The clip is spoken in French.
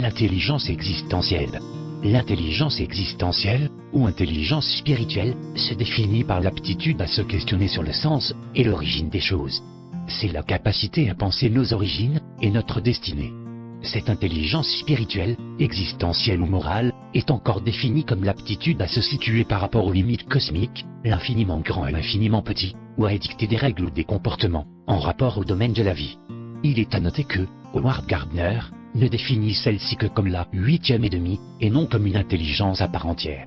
L'intelligence existentielle. L'intelligence existentielle, ou intelligence spirituelle, se définit par l'aptitude à se questionner sur le sens et l'origine des choses. C'est la capacité à penser nos origines et notre destinée. Cette intelligence spirituelle, existentielle ou morale, est encore définie comme l'aptitude à se situer par rapport aux limites cosmiques, l'infiniment grand et l'infiniment petit, ou à édicter des règles ou des comportements, en rapport au domaine de la vie. Il est à noter que, Howard Gardner, ne définit celle-ci que comme la huitième et demie, et non comme une intelligence à part entière.